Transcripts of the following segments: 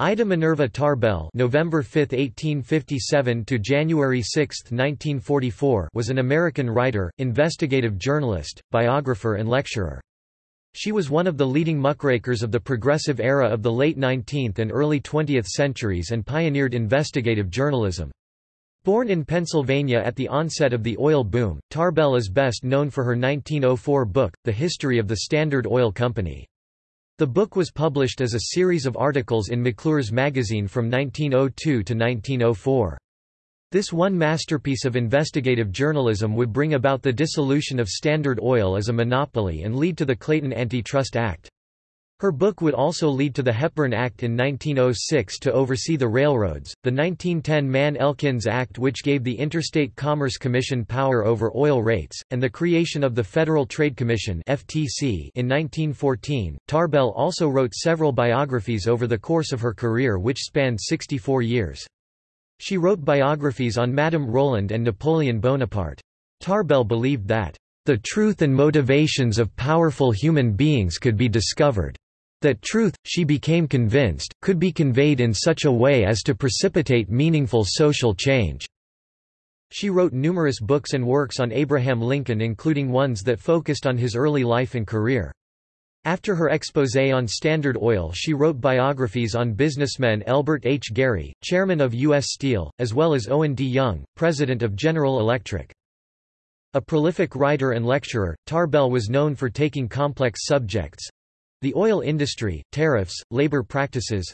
Ida Minerva Tarbell November 5, 1857 to January 6, 1944 was an American writer, investigative journalist, biographer and lecturer. She was one of the leading muckrakers of the progressive era of the late 19th and early 20th centuries and pioneered investigative journalism. Born in Pennsylvania at the onset of the oil boom, Tarbell is best known for her 1904 book, The History of the Standard Oil Company. The book was published as a series of articles in McClure's magazine from 1902 to 1904. This one masterpiece of investigative journalism would bring about the dissolution of Standard Oil as a monopoly and lead to the Clayton Antitrust Act. Her book would also lead to the Hepburn Act in 1906 to oversee the railroads, the 1910 Mann-Elkins Act which gave the Interstate Commerce Commission power over oil rates, and the creation of the Federal Trade Commission (FTC) in 1914. Tarbell also wrote several biographies over the course of her career which spanned 64 years. She wrote biographies on Madame Roland and Napoleon Bonaparte. Tarbell believed that the truth and motivations of powerful human beings could be discovered. That truth, she became convinced, could be conveyed in such a way as to precipitate meaningful social change. She wrote numerous books and works on Abraham Lincoln including ones that focused on his early life and career. After her exposé on Standard Oil she wrote biographies on businessmen Elbert H. Gary, chairman of U.S. Steel, as well as Owen D. Young, president of General Electric. A prolific writer and lecturer, Tarbell was known for taking complex subjects, the oil industry, tariffs, labor practices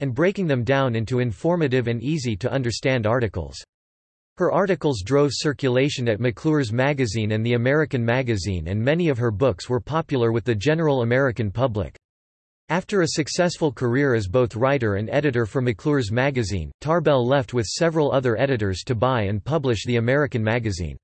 and breaking them down into informative and easy to understand articles. Her articles drove circulation at McClure's magazine and the American magazine and many of her books were popular with the general American public. After a successful career as both writer and editor for McClure's magazine, Tarbell left with several other editors to buy and publish the American magazine.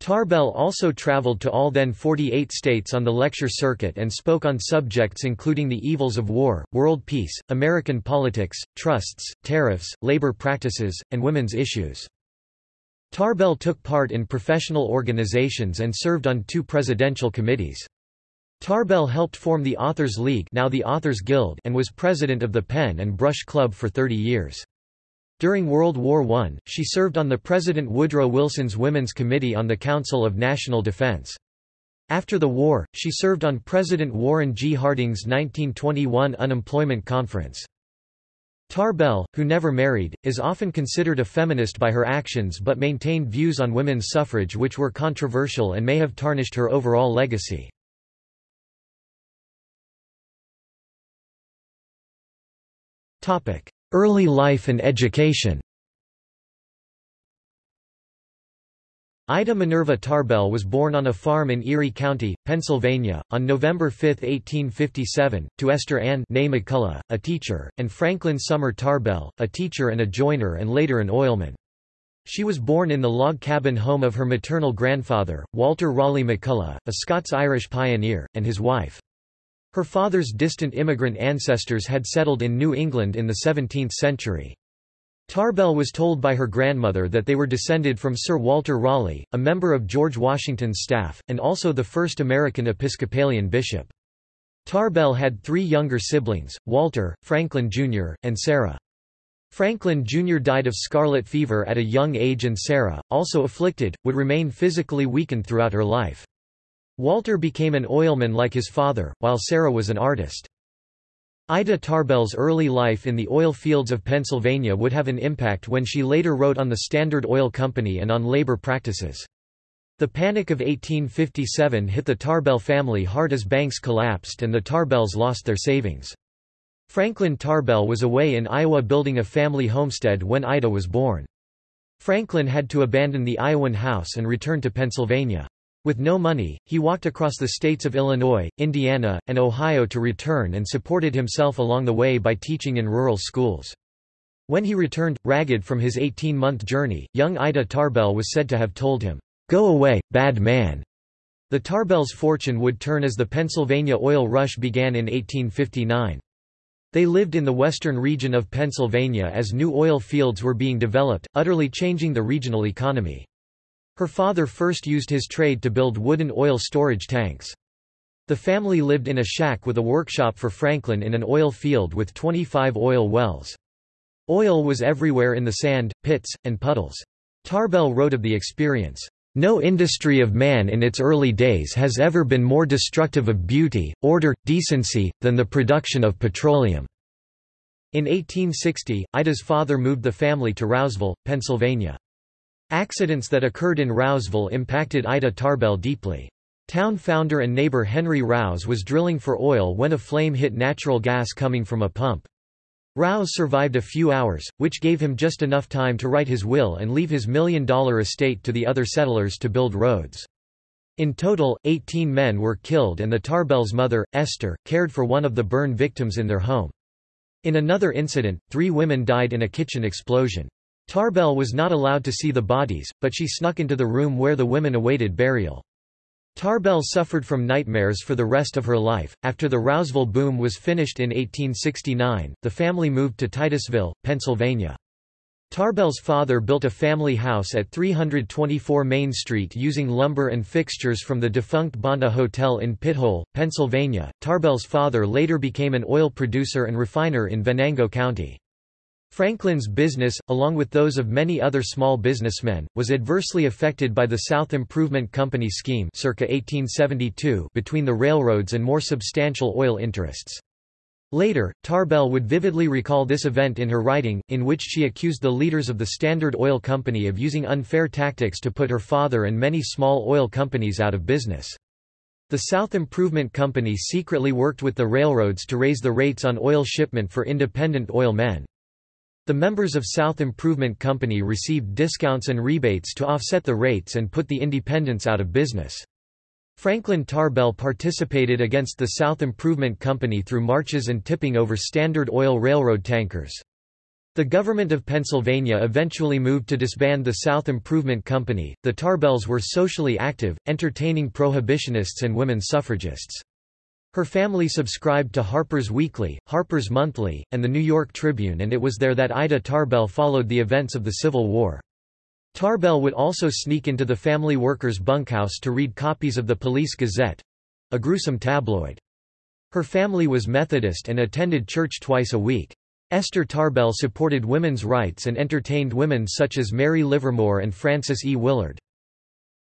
Tarbell also traveled to all then 48 states on the lecture circuit and spoke on subjects including the evils of war, world peace, American politics, trusts, tariffs, labor practices, and women's issues. Tarbell took part in professional organizations and served on two presidential committees. Tarbell helped form the Authors League now the Authors Guild and was president of the Pen and Brush Club for 30 years. During World War I, she served on the President Woodrow Wilson's Women's Committee on the Council of National Defense. After the war, she served on President Warren G. Harding's 1921 Unemployment Conference. Tarbell, who never married, is often considered a feminist by her actions but maintained views on women's suffrage which were controversial and may have tarnished her overall legacy. Early life and education Ida Minerva Tarbell was born on a farm in Erie County, Pennsylvania, on November 5, 1857, to Esther Ann McCullough, a teacher, and Franklin Sumner Tarbell, a teacher and a joiner and later an oilman. She was born in the log cabin home of her maternal grandfather, Walter Raleigh McCullough, a Scots-Irish pioneer, and his wife. Her father's distant immigrant ancestors had settled in New England in the 17th century. Tarbell was told by her grandmother that they were descended from Sir Walter Raleigh, a member of George Washington's staff, and also the first American Episcopalian bishop. Tarbell had three younger siblings, Walter, Franklin Jr., and Sarah. Franklin Jr. died of scarlet fever at a young age and Sarah, also afflicted, would remain physically weakened throughout her life. Walter became an oilman like his father, while Sarah was an artist. Ida Tarbell's early life in the oil fields of Pennsylvania would have an impact when she later wrote on the Standard Oil Company and on labor practices. The Panic of 1857 hit the Tarbell family hard as banks collapsed and the Tarbells lost their savings. Franklin Tarbell was away in Iowa building a family homestead when Ida was born. Franklin had to abandon the Iowan house and return to Pennsylvania. With no money, he walked across the states of Illinois, Indiana, and Ohio to return and supported himself along the way by teaching in rural schools. When he returned, ragged from his 18-month journey, young Ida Tarbell was said to have told him, "'Go away, bad man'". The Tarbells' fortune would turn as the Pennsylvania oil rush began in 1859. They lived in the western region of Pennsylvania as new oil fields were being developed, utterly changing the regional economy. Her father first used his trade to build wooden oil storage tanks. The family lived in a shack with a workshop for Franklin in an oil field with 25 oil wells. Oil was everywhere in the sand, pits, and puddles. Tarbell wrote of the experience, "...no industry of man in its early days has ever been more destructive of beauty, order, decency, than the production of petroleum." In 1860, Ida's father moved the family to Rouseville, Pennsylvania. Accidents that occurred in Rouseville impacted Ida Tarbell deeply. Town founder and neighbor Henry Rouse was drilling for oil when a flame hit natural gas coming from a pump. Rouse survived a few hours, which gave him just enough time to write his will and leave his million-dollar estate to the other settlers to build roads. In total, 18 men were killed and the Tarbell's mother, Esther, cared for one of the burn victims in their home. In another incident, three women died in a kitchen explosion. Tarbell was not allowed to see the bodies, but she snuck into the room where the women awaited burial. Tarbell suffered from nightmares for the rest of her life. After the Rouseville boom was finished in 1869, the family moved to Titusville, Pennsylvania. Tarbell's father built a family house at 324 Main Street using lumber and fixtures from the defunct Bonta Hotel in Pithole, Pennsylvania. Tarbell's father later became an oil producer and refiner in Venango County. Franklin's business, along with those of many other small businessmen, was adversely affected by the South Improvement Company scheme circa 1872 between the railroads and more substantial oil interests. Later, Tarbell would vividly recall this event in her writing, in which she accused the leaders of the Standard Oil Company of using unfair tactics to put her father and many small oil companies out of business. The South Improvement Company secretly worked with the railroads to raise the rates on oil shipment for independent oil men. The members of South Improvement Company received discounts and rebates to offset the rates and put the independents out of business. Franklin Tarbell participated against the South Improvement Company through marches and tipping over Standard Oil Railroad tankers. The government of Pennsylvania eventually moved to disband the South Improvement Company. The Tarbells were socially active, entertaining prohibitionists and women suffragists. Her family subscribed to Harper's Weekly, Harper's Monthly, and the New York Tribune and it was there that Ida Tarbell followed the events of the Civil War. Tarbell would also sneak into the family workers' bunkhouse to read copies of the Police Gazette—a gruesome tabloid. Her family was Methodist and attended church twice a week. Esther Tarbell supported women's rights and entertained women such as Mary Livermore and Frances E. Willard.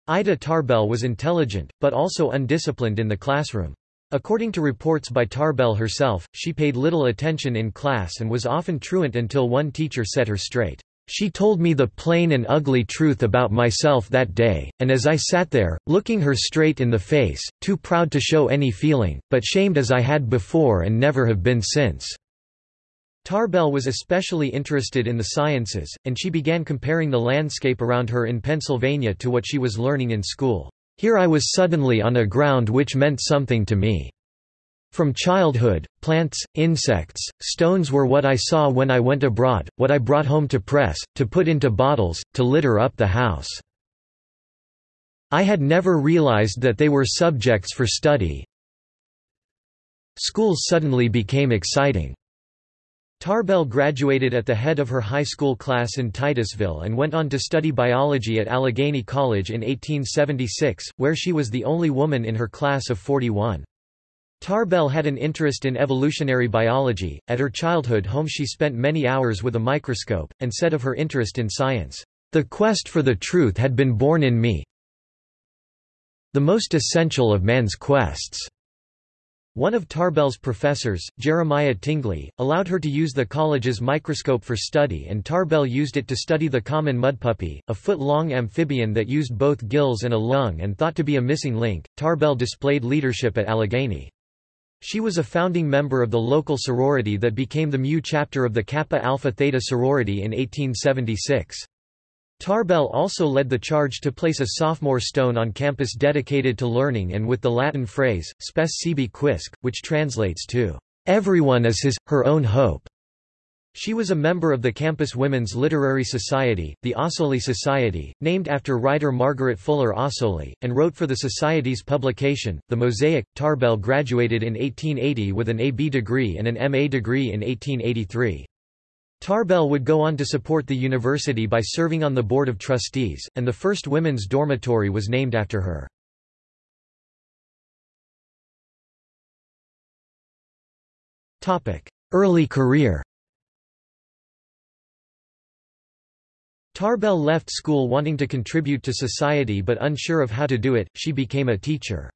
Ida Tarbell was intelligent, but also undisciplined in the classroom. According to reports by Tarbell herself, she paid little attention in class and was often truant until one teacher set her straight. She told me the plain and ugly truth about myself that day, and as I sat there, looking her straight in the face, too proud to show any feeling, but shamed as I had before and never have been since." Tarbell was especially interested in the sciences, and she began comparing the landscape around her in Pennsylvania to what she was learning in school. Here I was suddenly on a ground which meant something to me. From childhood, plants, insects, stones were what I saw when I went abroad, what I brought home to press, to put into bottles, to litter up the house. I had never realized that they were subjects for study. Schools suddenly became exciting. Tarbell graduated at the head of her high school class in Titusville and went on to study biology at Allegheny College in 1876, where she was the only woman in her class of 41. Tarbell had an interest in evolutionary biology. At her childhood home, she spent many hours with a microscope, and said of her interest in science, The quest for the truth had been born in me. The most essential of man's quests. One of Tarbell's professors, Jeremiah Tingley, allowed her to use the college's microscope for study and Tarbell used it to study the common mudpuppy, a foot-long amphibian that used both gills and a lung and thought to be a missing link. Tarbell displayed leadership at Allegheny. She was a founding member of the local sorority that became the Mu chapter of the Kappa Alpha Theta sorority in 1876. Tarbell also led the charge to place a sophomore stone on campus dedicated to learning and with the Latin phrase, spes sibi quisque, which translates to, "...everyone is his, her own hope." She was a member of the campus Women's Literary Society, the Ossoli Society, named after writer Margaret Fuller Ossoli, and wrote for the Society's publication, The Mosaic. Tarbell graduated in 1880 with an A.B. degree and an M.A. degree in 1883. Tarbell would go on to support the university by serving on the Board of Trustees, and the first women's dormitory was named after her. Early career Tarbell left school wanting to contribute to society but unsure of how to do it, she became a teacher.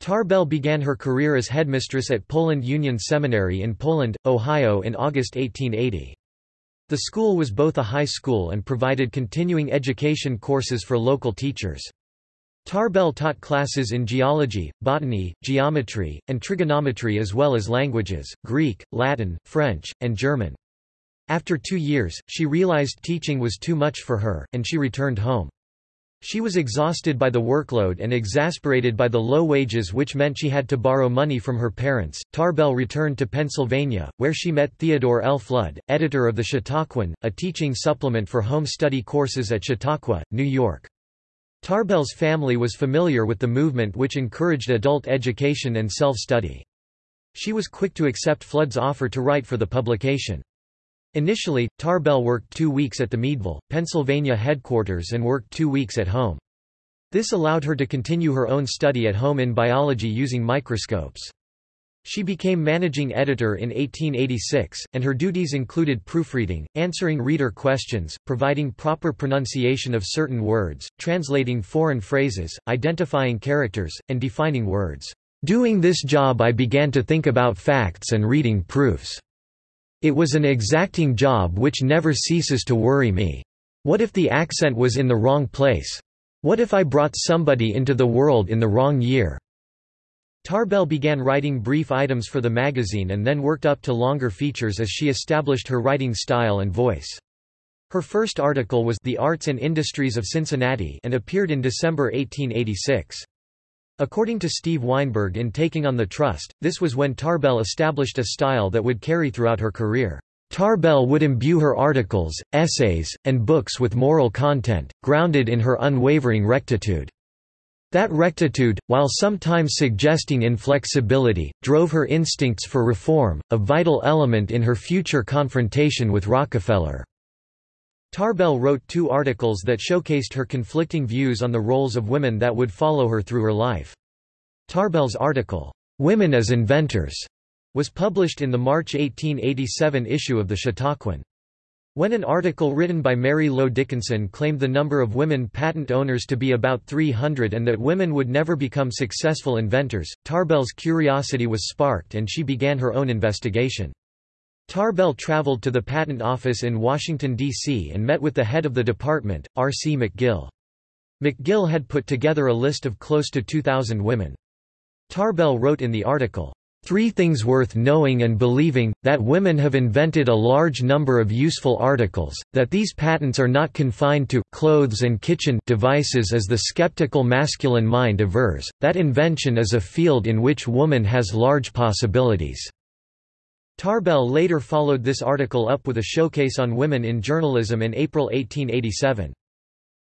Tarbell began her career as headmistress at Poland Union Seminary in Poland, Ohio in August 1880. The school was both a high school and provided continuing education courses for local teachers. Tarbell taught classes in geology, botany, geometry, and trigonometry as well as languages, Greek, Latin, French, and German. After two years, she realized teaching was too much for her, and she returned home. She was exhausted by the workload and exasperated by the low wages which meant she had to borrow money from her parents. Tarbell returned to Pennsylvania, where she met Theodore L. Flood, editor of the Chautauquan, a teaching supplement for home study courses at Chautauqua, New York. Tarbell's family was familiar with the movement which encouraged adult education and self-study. She was quick to accept Flood's offer to write for the publication. Initially, Tarbell worked two weeks at the Meadville, Pennsylvania headquarters and worked two weeks at home. This allowed her to continue her own study at home in biology using microscopes. She became managing editor in 1886, and her duties included proofreading, answering reader questions, providing proper pronunciation of certain words, translating foreign phrases, identifying characters, and defining words. Doing this job I began to think about facts and reading proofs. It was an exacting job which never ceases to worry me. What if the accent was in the wrong place? What if I brought somebody into the world in the wrong year? Tarbell began writing brief items for the magazine and then worked up to longer features as she established her writing style and voice. Her first article was The Arts and Industries of Cincinnati and appeared in December 1886. According to Steve Weinberg in Taking on the Trust, this was when Tarbell established a style that would carry throughout her career. Tarbell would imbue her articles, essays, and books with moral content, grounded in her unwavering rectitude. That rectitude, while sometimes suggesting inflexibility, drove her instincts for reform, a vital element in her future confrontation with Rockefeller. Tarbell wrote two articles that showcased her conflicting views on the roles of women that would follow her through her life. Tarbell's article, "'Women as Inventors' was published in the March 1887 issue of the Chautauquan. When an article written by Mary Lowe Dickinson claimed the number of women patent owners to be about 300 and that women would never become successful inventors, Tarbell's curiosity was sparked and she began her own investigation. Tarbell traveled to the Patent Office in Washington, D.C. and met with the head of the department, R. C. McGill. McGill had put together a list of close to 2,000 women. Tarbell wrote in the article, Three things worth knowing and believing, that women have invented a large number of useful articles, that these patents are not confined to clothes and kitchen devices as the skeptical masculine mind avers, that invention is a field in which woman has large possibilities. Tarbell later followed this article up with a showcase on women in journalism in April 1887.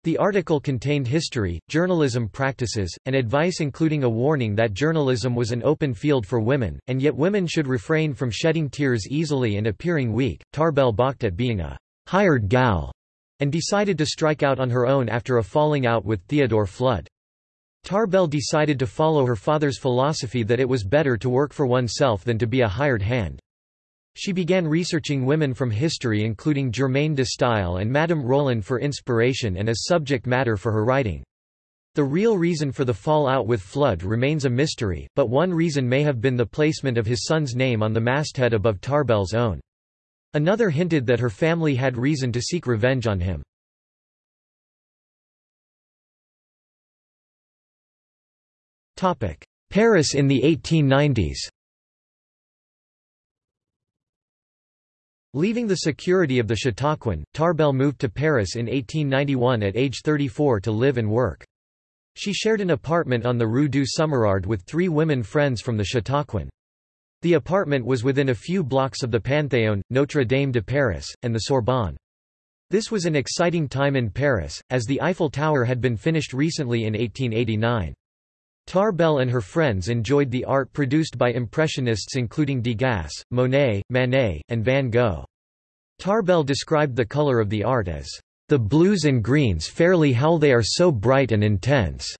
The article contained history, journalism practices, and advice including a warning that journalism was an open field for women, and yet women should refrain from shedding tears easily and appearing weak. Tarbell balked at being a hired gal and decided to strike out on her own after a falling out with Theodore Flood. Tarbell decided to follow her father's philosophy that it was better to work for oneself than to be a hired hand. She began researching women from history including Germaine de Stael and Madame Roland for inspiration and as subject matter for her writing. The real reason for the fallout with Flood remains a mystery, but one reason may have been the placement of his son's name on the masthead above Tarbell's own. Another hinted that her family had reason to seek revenge on him. Paris in the 1890s Leaving the security of the Chautauquan, Tarbell moved to Paris in 1891 at age 34 to live and work. She shared an apartment on the Rue du Sommerard with three women friends from the Chautauquan. The apartment was within a few blocks of the Panthéon, Notre Dame de Paris, and the Sorbonne. This was an exciting time in Paris, as the Eiffel Tower had been finished recently in 1889. Tarbell and her friends enjoyed the art produced by Impressionists including Degas, Monet, Manet, and Van Gogh. Tarbell described the color of the art as, "...the blues and greens fairly how they are so bright and intense."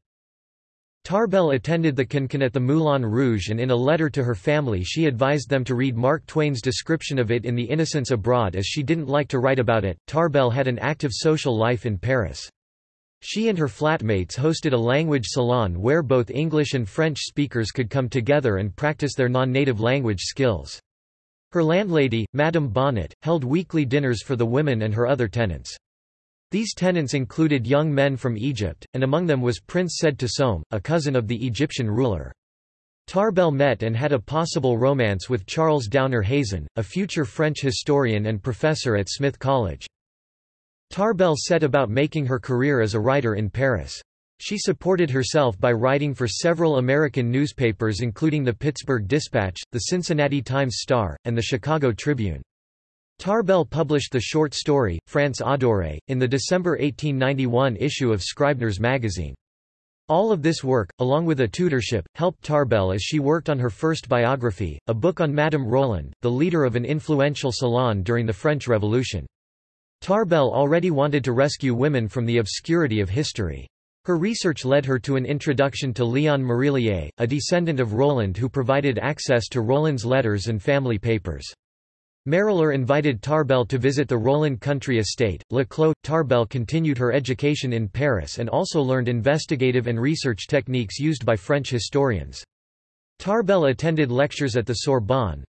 Tarbell attended the Cancan at the Moulin Rouge and in a letter to her family she advised them to read Mark Twain's description of it in The Innocents Abroad as she didn't like to write about it. Tarbell had an active social life in Paris. She and her flatmates hosted a language salon where both English and French speakers could come together and practice their non-native language skills. Her landlady, Madame Bonnet, held weekly dinners for the women and her other tenants. These tenants included young men from Egypt, and among them was Prince Said a cousin of the Egyptian ruler. Tarbell met and had a possible romance with Charles Downer Hazen, a future French historian and professor at Smith College. Tarbell set about making her career as a writer in Paris. She supported herself by writing for several American newspapers including the Pittsburgh Dispatch, the Cincinnati Times-Star, and the Chicago Tribune. Tarbell published the short story, France Adorée, in the December 1891 issue of Scribner's magazine. All of this work, along with a tutorship, helped Tarbell as she worked on her first biography, a book on Madame Roland, the leader of an influential salon during the French Revolution. Tarbell already wanted to rescue women from the obscurity of history. Her research led her to an introduction to Léon Marillier, a descendant of Roland who provided access to Roland's letters and family papers. Marillier invited Tarbell to visit the Roland country estate. Le Clos. Tarbell continued her education in Paris and also learned investigative and research techniques used by French historians. Tarbell attended lectures at the Sorbonne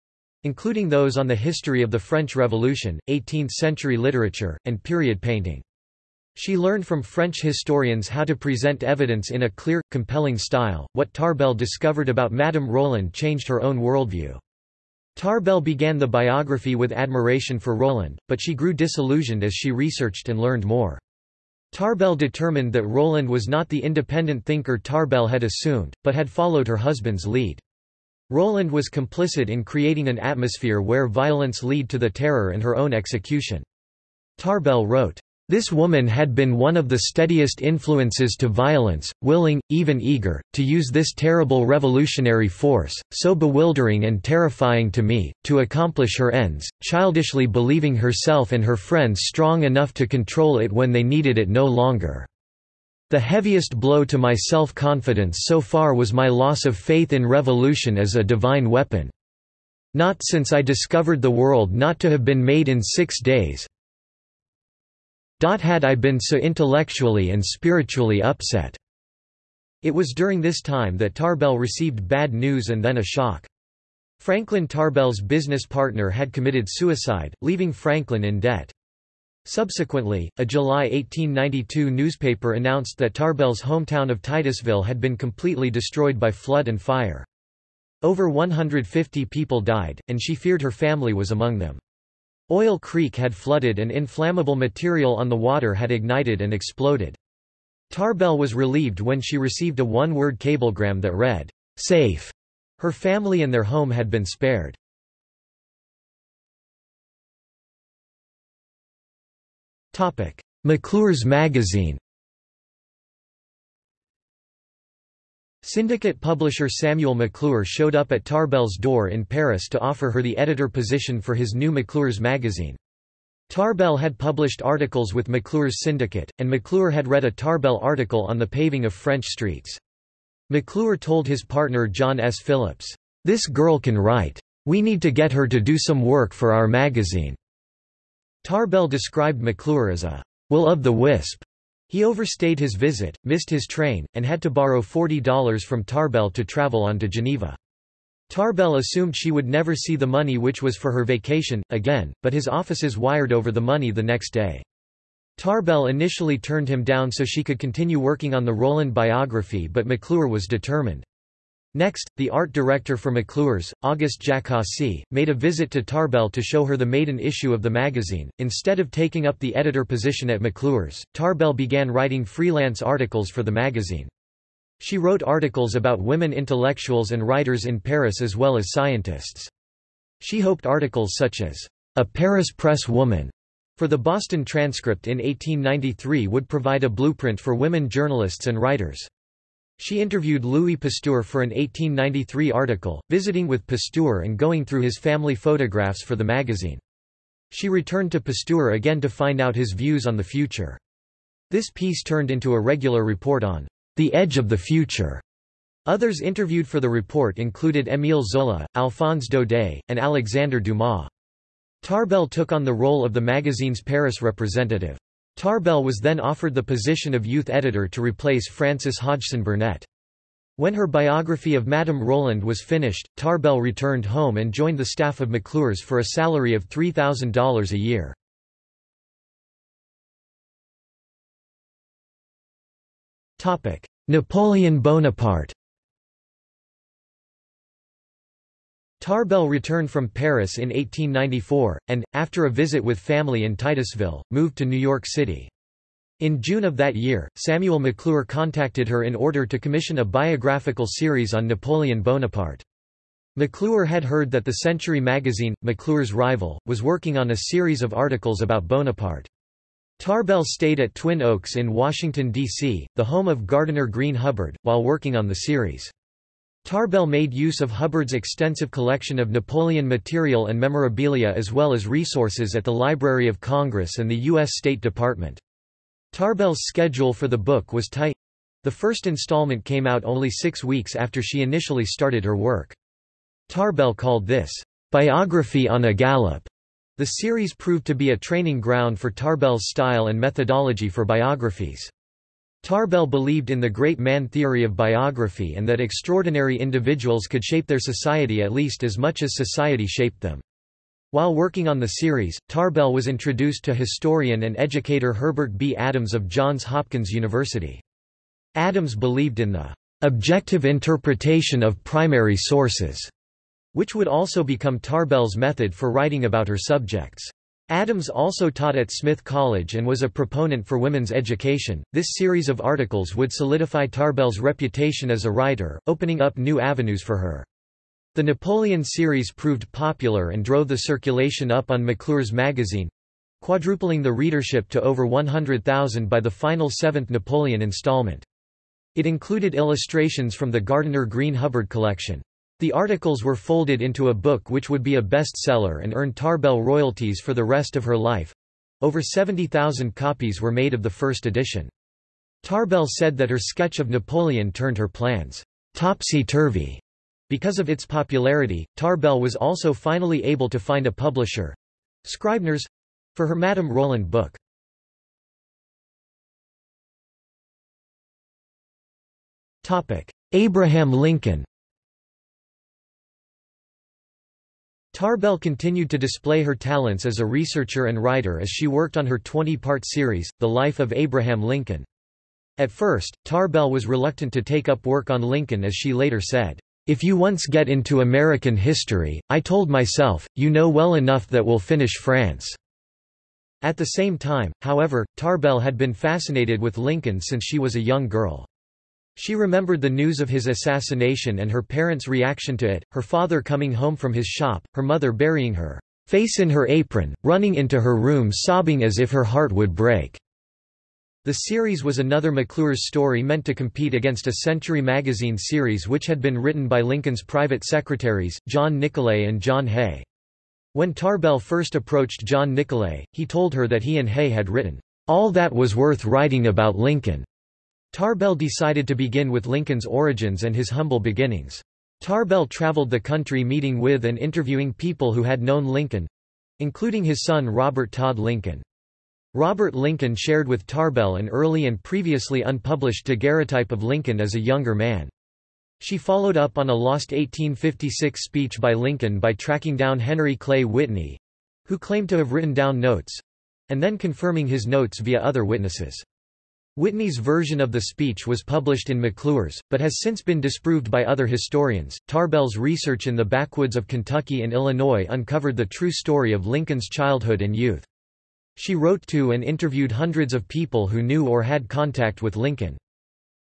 including those on the history of the French Revolution, 18th-century literature, and period painting. She learned from French historians how to present evidence in a clear, compelling style. What Tarbell discovered about Madame Roland changed her own worldview. Tarbell began the biography with admiration for Roland, but she grew disillusioned as she researched and learned more. Tarbell determined that Roland was not the independent thinker Tarbell had assumed, but had followed her husband's lead. Roland was complicit in creating an atmosphere where violence lead to the terror and her own execution. Tarbell wrote, this woman had been one of the steadiest influences to violence, willing, even eager, to use this terrible revolutionary force, so bewildering and terrifying to me, to accomplish her ends, childishly believing herself and her friends strong enough to control it when they needed it no longer. The heaviest blow to my self-confidence so far was my loss of faith in revolution as a divine weapon. Not since I discovered the world not to have been made in six days, had I been so intellectually and spiritually upset. It was during this time that Tarbell received bad news and then a shock. Franklin Tarbell's business partner had committed suicide, leaving Franklin in debt. Subsequently, a July 1892 newspaper announced that Tarbell's hometown of Titusville had been completely destroyed by flood and fire. Over 150 people died, and she feared her family was among them. Oil Creek had flooded and inflammable material on the water had ignited and exploded. Tarbell was relieved when she received a one-word cablegram that read, "'Safe'". Her family and their home had been spared. McClure's magazine Syndicate publisher Samuel McClure showed up at Tarbell's door in Paris to offer her the editor position for his new McClure's magazine. Tarbell had published articles with McClure's syndicate, and McClure had read a Tarbell article on the paving of French streets. McClure told his partner John S. Phillips, "'This girl can write. We need to get her to do some work for our magazine.'" Tarbell described McClure as a will of the wisp he overstayed his visit, missed his train, and had to borrow $40 from Tarbell to travel on to Geneva. Tarbell assumed she would never see the money which was for her vacation, again, but his offices wired over the money the next day. Tarbell initially turned him down so she could continue working on the Roland biography but McClure was determined. Next, the art director for McClure's, Auguste Jaccaci, made a visit to Tarbell to show her the maiden issue of the magazine. Instead of taking up the editor position at McClure's, Tarbell began writing freelance articles for the magazine. She wrote articles about women intellectuals and writers in Paris as well as scientists. She hoped articles such as, A Paris Press Woman, for the Boston Transcript in 1893 would provide a blueprint for women journalists and writers. She interviewed Louis Pasteur for an 1893 article, visiting with Pasteur and going through his family photographs for the magazine. She returned to Pasteur again to find out his views on the future. This piece turned into a regular report on the edge of the future. Others interviewed for the report included Émile Zola, Alphonse Daudet, and Alexandre Dumas. Tarbell took on the role of the magazine's Paris representative. Tarbell was then offered the position of youth editor to replace Frances Hodgson Burnett. When her biography of Madame Roland was finished, Tarbell returned home and joined the staff of McClure's for a salary of $3,000 a year. Napoleon Bonaparte Tarbell returned from Paris in 1894, and, after a visit with family in Titusville, moved to New York City. In June of that year, Samuel McClure contacted her in order to commission a biographical series on Napoleon Bonaparte. McClure had heard that the Century magazine, McClure's rival, was working on a series of articles about Bonaparte. Tarbell stayed at Twin Oaks in Washington, D.C., the home of Gardiner Green Hubbard, while working on the series. Tarbell made use of Hubbard's extensive collection of Napoleon material and memorabilia as well as resources at the Library of Congress and the U.S. State Department. Tarbell's schedule for the book was tight. The first installment came out only six weeks after she initially started her work. Tarbell called this, "...biography on a gallop." The series proved to be a training ground for Tarbell's style and methodology for biographies. Tarbell believed in the great man theory of biography and that extraordinary individuals could shape their society at least as much as society shaped them. While working on the series, Tarbell was introduced to historian and educator Herbert B. Adams of Johns Hopkins University. Adams believed in the objective interpretation of primary sources, which would also become Tarbell's method for writing about her subjects. Adams also taught at Smith College and was a proponent for women's education. This series of articles would solidify Tarbell's reputation as a writer, opening up new avenues for her. The Napoleon series proved popular and drove the circulation up on McClure's magazine quadrupling the readership to over 100,000 by the final seventh Napoleon installment. It included illustrations from the Gardiner Green Hubbard collection. The articles were folded into a book which would be a bestseller and earn Tarbell royalties for the rest of her life. Over 70,000 copies were made of the first edition. Tarbell said that her sketch of Napoleon turned her plans topsy-turvy. Because of its popularity, Tarbell was also finally able to find a publisher—Scribner's for her Madame Roland book. Abraham Lincoln Tarbell continued to display her talents as a researcher and writer as she worked on her 20-part series, The Life of Abraham Lincoln. At first, Tarbell was reluctant to take up work on Lincoln as she later said, "...if you once get into American history, I told myself, you know well enough that we'll finish France." At the same time, however, Tarbell had been fascinated with Lincoln since she was a young girl. She remembered the news of his assassination and her parents' reaction to it, her father coming home from his shop, her mother burying her face in her apron, running into her room sobbing as if her heart would break. The series was another McClure's story meant to compete against a Century magazine series which had been written by Lincoln's private secretaries, John Nicolay and John Hay. When Tarbell first approached John Nicolay, he told her that he and Hay had written, "...all that was worth writing about Lincoln." Tarbell decided to begin with Lincoln's origins and his humble beginnings. Tarbell traveled the country meeting with and interviewing people who had known Lincoln—including his son Robert Todd Lincoln. Robert Lincoln shared with Tarbell an early and previously unpublished daguerreotype of Lincoln as a younger man. She followed up on a lost 1856 speech by Lincoln by tracking down Henry Clay Whitney—who claimed to have written down notes—and then confirming his notes via other witnesses. Whitney's version of the speech was published in McClure's, but has since been disproved by other historians. Tarbell's research in the backwoods of Kentucky and Illinois uncovered the true story of Lincoln's childhood and youth. She wrote to and interviewed hundreds of people who knew or had contact with Lincoln.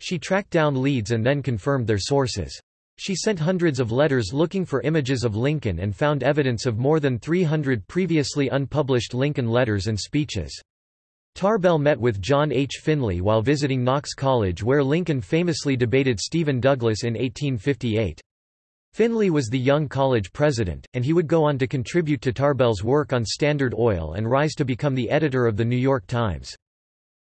She tracked down leads and then confirmed their sources. She sent hundreds of letters looking for images of Lincoln and found evidence of more than 300 previously unpublished Lincoln letters and speeches. Tarbell met with John H. Finley while visiting Knox College where Lincoln famously debated Stephen Douglas in 1858. Finley was the young college president, and he would go on to contribute to Tarbell's work on Standard Oil and rise to become the editor of The New York Times.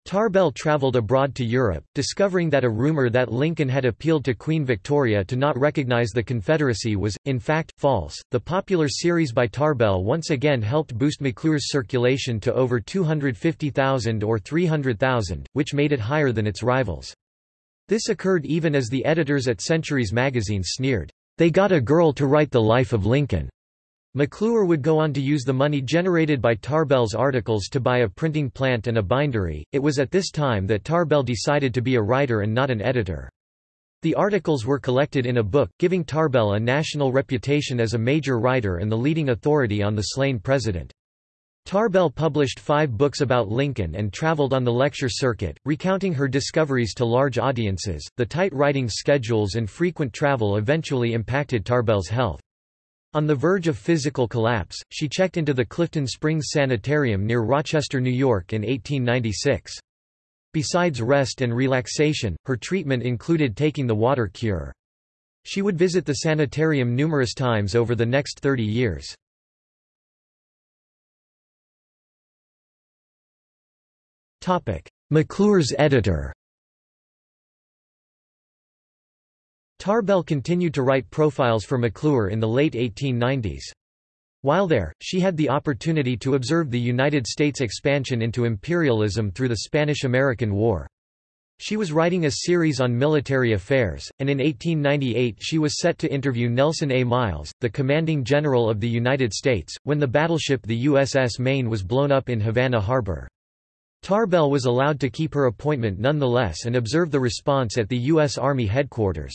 Tarbell traveled abroad to Europe, discovering that a rumor that Lincoln had appealed to Queen Victoria to not recognize the Confederacy was, in fact, false. The popular series by Tarbell once again helped boost McClure's circulation to over 250,000 or 300,000, which made it higher than its rivals. This occurred even as the editors at Centuries magazine sneered, They got a girl to write the life of Lincoln. McClure would go on to use the money generated by Tarbell's articles to buy a printing plant and a bindery. It was at this time that Tarbell decided to be a writer and not an editor. The articles were collected in a book, giving Tarbell a national reputation as a major writer and the leading authority on the slain president. Tarbell published five books about Lincoln and traveled on the lecture circuit, recounting her discoveries to large audiences. The tight writing schedules and frequent travel eventually impacted Tarbell's health. On the verge of physical collapse, she checked into the Clifton Springs Sanitarium near Rochester, New York in 1896. Besides rest and relaxation, her treatment included taking the water cure. She would visit the sanitarium numerous times over the next 30 years. McClure's editor Tarbell continued to write profiles for McClure in the late 1890s. While there, she had the opportunity to observe the United States expansion into imperialism through the Spanish–American War. She was writing a series on military affairs, and in 1898 she was set to interview Nelson A. Miles, the commanding general of the United States, when the battleship the USS Maine was blown up in Havana Harbor. Tarbell was allowed to keep her appointment nonetheless and observe the response at the U.S. Army headquarters.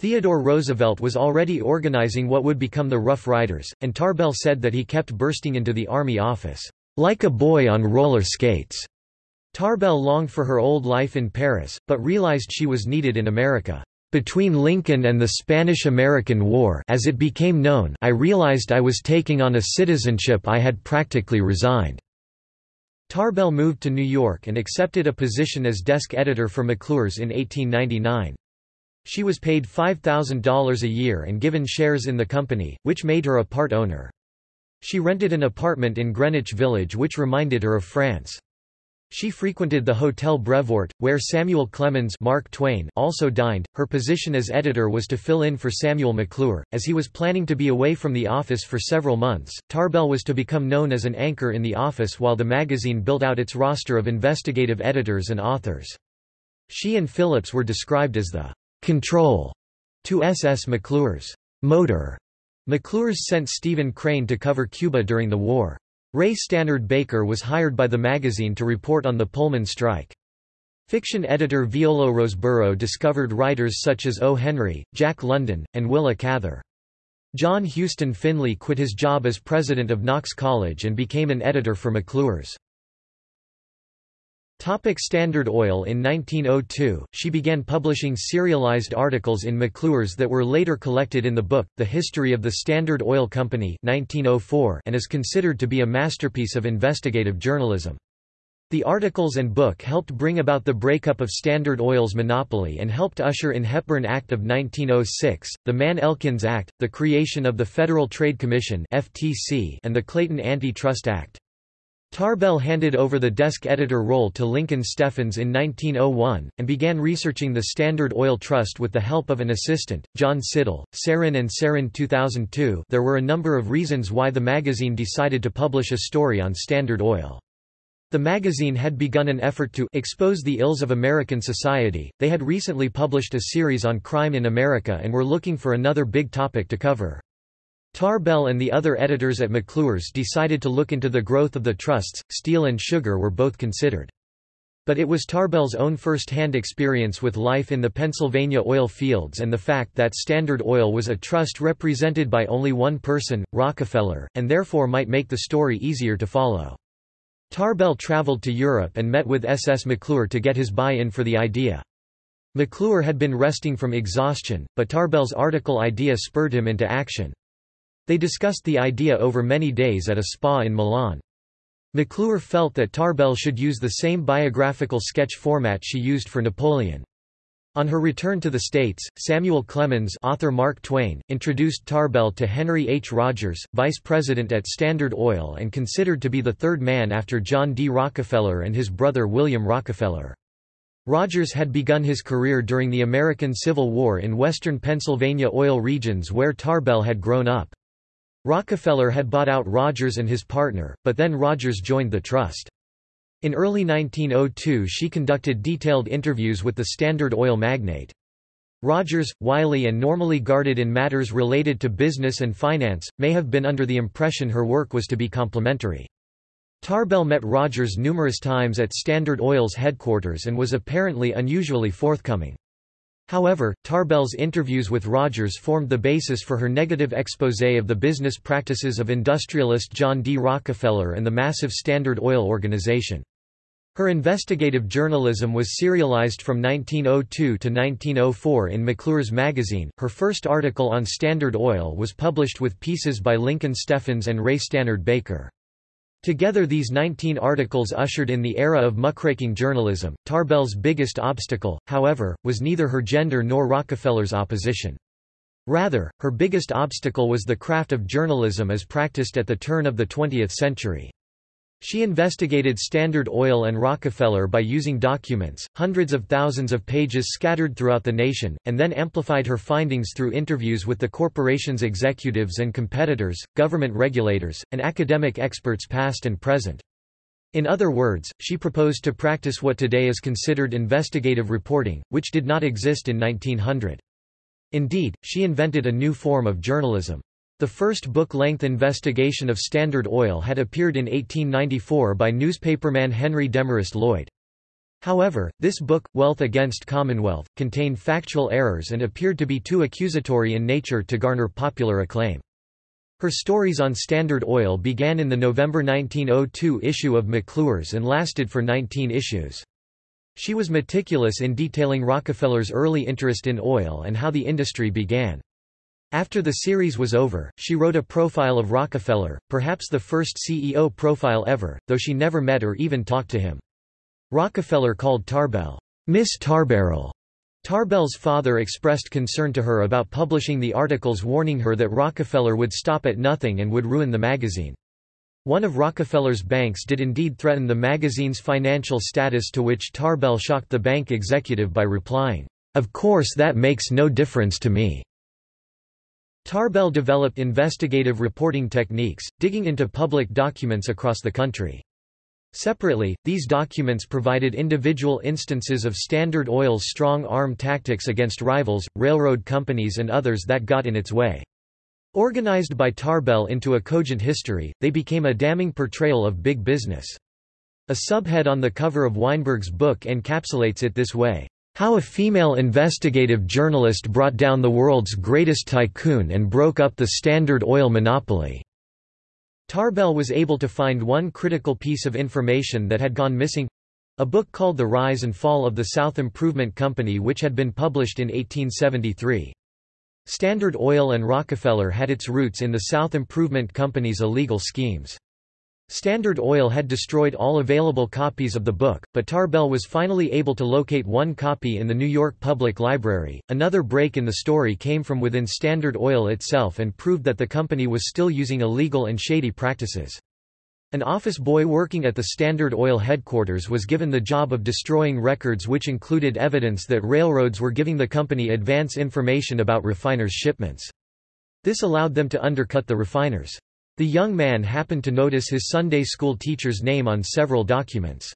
Theodore Roosevelt was already organizing what would become the Rough Riders, and Tarbell said that he kept bursting into the Army office, like a boy on roller skates. Tarbell longed for her old life in Paris, but realized she was needed in America. Between Lincoln and the Spanish–American War as it became known I realized I was taking on a citizenship I had practically resigned. Tarbell moved to New York and accepted a position as desk editor for McClure's in 1899. She was paid $5,000 a year and given shares in the company, which made her a part owner. She rented an apartment in Greenwich Village which reminded her of France. She frequented the Hotel Brevoort, where Samuel Clemens Mark Twain also dined. Her position as editor was to fill in for Samuel McClure, as he was planning to be away from the office for several months. Tarbell was to become known as an anchor in the office while the magazine built out its roster of investigative editors and authors. She and Phillips were described as the control to SS McClure's motor. McClure's sent Stephen Crane to cover Cuba during the war. Ray Stannard Baker was hired by the magazine to report on the Pullman strike. Fiction editor Viola Roseborough discovered writers such as O. Henry, Jack London, and Willa Cather. John Houston Finley quit his job as president of Knox College and became an editor for McClure's. Topic Standard Oil In 1902, she began publishing serialized articles in McClure's that were later collected in the book, The History of the Standard Oil Company 1904, and is considered to be a masterpiece of investigative journalism. The articles and book helped bring about the breakup of Standard Oil's monopoly and helped usher in Hepburn Act of 1906, the Mann-Elkins Act, the creation of the Federal Trade Commission and the Clayton Antitrust Act. Tarbell handed over the desk editor role to Lincoln Steffens in 1901, and began researching the Standard Oil Trust with the help of an assistant, John Siddall. Sarin and Sarin 2002 There were a number of reasons why the magazine decided to publish a story on Standard Oil. The magazine had begun an effort to expose the ills of American society, they had recently published a series on crime in America and were looking for another big topic to cover. Tarbell and the other editors at McClure's decided to look into the growth of the trusts, steel and sugar were both considered. But it was Tarbell's own first-hand experience with life in the Pennsylvania oil fields and the fact that Standard Oil was a trust represented by only one person, Rockefeller, and therefore might make the story easier to follow. Tarbell traveled to Europe and met with S. S. McClure to get his buy-in for the idea. McClure had been resting from exhaustion, but Tarbell's article idea spurred him into action. They discussed the idea over many days at a spa in Milan. McClure felt that Tarbell should use the same biographical sketch format she used for Napoleon. On her return to the States, Samuel Clemens author Mark Twain, introduced Tarbell to Henry H. Rogers, vice president at Standard Oil and considered to be the third man after John D. Rockefeller and his brother William Rockefeller. Rogers had begun his career during the American Civil War in western Pennsylvania oil regions where Tarbell had grown up. Rockefeller had bought out Rogers and his partner, but then Rogers joined the trust. In early 1902 she conducted detailed interviews with the Standard Oil magnate. Rogers, wily and normally guarded in matters related to business and finance, may have been under the impression her work was to be complementary. Tarbell met Rogers numerous times at Standard Oil's headquarters and was apparently unusually forthcoming. However, Tarbell's interviews with Rogers formed the basis for her negative exposé of the business practices of industrialist John D. Rockefeller and the massive Standard Oil organization. Her investigative journalism was serialized from 1902 to 1904 in McClure's magazine. Her first article on Standard Oil was published with pieces by Lincoln Steffens and Ray Stannard Baker. Together these 19 articles ushered in the era of muckraking journalism. Tarbell's biggest obstacle, however, was neither her gender nor Rockefeller's opposition. Rather, her biggest obstacle was the craft of journalism as practiced at the turn of the 20th century. She investigated Standard Oil and Rockefeller by using documents, hundreds of thousands of pages scattered throughout the nation, and then amplified her findings through interviews with the corporation's executives and competitors, government regulators, and academic experts past and present. In other words, she proposed to practice what today is considered investigative reporting, which did not exist in 1900. Indeed, she invented a new form of journalism. The first book-length investigation of Standard Oil had appeared in 1894 by newspaperman Henry Demarest Lloyd. However, this book, Wealth Against Commonwealth, contained factual errors and appeared to be too accusatory in nature to garner popular acclaim. Her stories on Standard Oil began in the November 1902 issue of McClure's and lasted for 19 issues. She was meticulous in detailing Rockefeller's early interest in oil and how the industry began. After the series was over, she wrote a profile of Rockefeller, perhaps the first CEO profile ever, though she never met or even talked to him. Rockefeller called Tarbell, Miss Tarbarrel. Tarbell's father expressed concern to her about publishing the articles warning her that Rockefeller would stop at nothing and would ruin the magazine. One of Rockefeller's banks did indeed threaten the magazine's financial status to which Tarbell shocked the bank executive by replying, "'Of course that makes no difference to me. Tarbell developed investigative reporting techniques, digging into public documents across the country. Separately, these documents provided individual instances of Standard Oil's strong arm tactics against rivals, railroad companies and others that got in its way. Organized by Tarbell into a cogent history, they became a damning portrayal of big business. A subhead on the cover of Weinberg's book encapsulates it this way. How a female investigative journalist brought down the world's greatest tycoon and broke up the Standard Oil monopoly. Tarbell was able to find one critical piece of information that had gone missing a book called The Rise and Fall of the South Improvement Company which had been published in 1873. Standard Oil and Rockefeller had its roots in the South Improvement Company's illegal schemes. Standard Oil had destroyed all available copies of the book, but Tarbell was finally able to locate one copy in the New York Public Library. Another break in the story came from within Standard Oil itself and proved that the company was still using illegal and shady practices. An office boy working at the Standard Oil headquarters was given the job of destroying records which included evidence that railroads were giving the company advance information about refiners' shipments. This allowed them to undercut the refiners. The young man happened to notice his Sunday school teacher's name on several documents.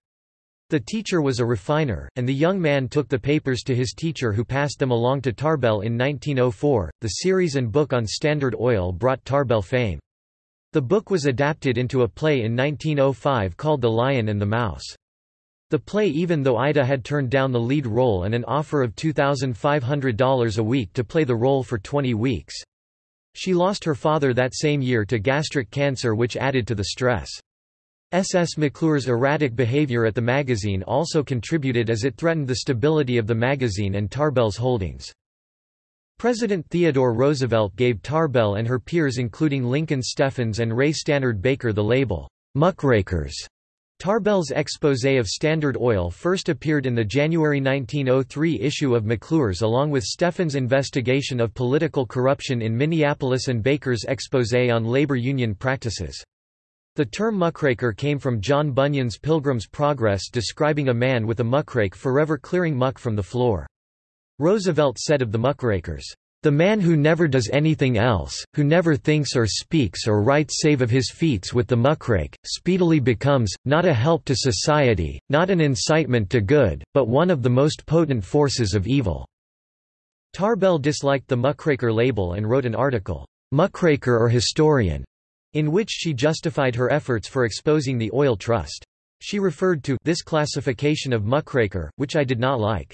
The teacher was a refiner, and the young man took the papers to his teacher who passed them along to Tarbell in 1904. The series and book on Standard Oil brought Tarbell fame. The book was adapted into a play in 1905 called The Lion and the Mouse. The play even though Ida had turned down the lead role and an offer of $2,500 a week to play the role for 20 weeks. She lost her father that same year to gastric cancer which added to the stress. S. S. McClure's erratic behavior at the magazine also contributed as it threatened the stability of the magazine and Tarbell's holdings. President Theodore Roosevelt gave Tarbell and her peers including Lincoln Steffens and Ray Stannard Baker the label, muckrakers, Tarbell's exposé of Standard Oil first appeared in the January 1903 issue of McClure's along with Steffens' investigation of political corruption in Minneapolis and Baker's exposé on labor union practices. The term muckraker came from John Bunyan's Pilgrim's Progress describing a man with a muckrake forever clearing muck from the floor. Roosevelt said of the muckrakers, the man who never does anything else, who never thinks or speaks or writes save of his feats with the muckrake, speedily becomes, not a help to society, not an incitement to good, but one of the most potent forces of evil." Tarbell disliked the muckraker label and wrote an article, "'Muckraker or Historian' in which she justified her efforts for exposing the oil trust. She referred to this classification of muckraker, which I did not like.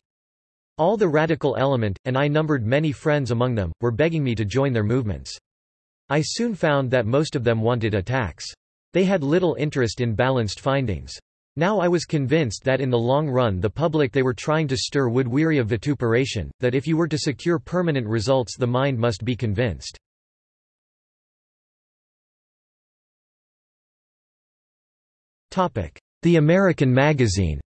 All the radical element, and I numbered many friends among them, were begging me to join their movements. I soon found that most of them wanted attacks. They had little interest in balanced findings. Now I was convinced that in the long run the public they were trying to stir would weary of vituperation, that if you were to secure permanent results the mind must be convinced. The American Magazine